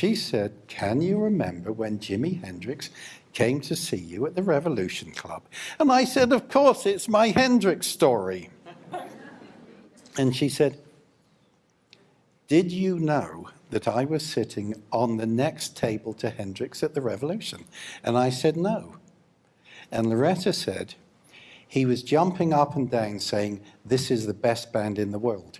she said, can you remember when Jimi Hendrix came to see you at the Revolution Club? And I said, of course, it's my Hendrix story. and she said, did you know that I was sitting on the next table to Hendrix at the Revolution? And I said, no. And Loretta said, he was jumping up and down saying, this is the best band in the world.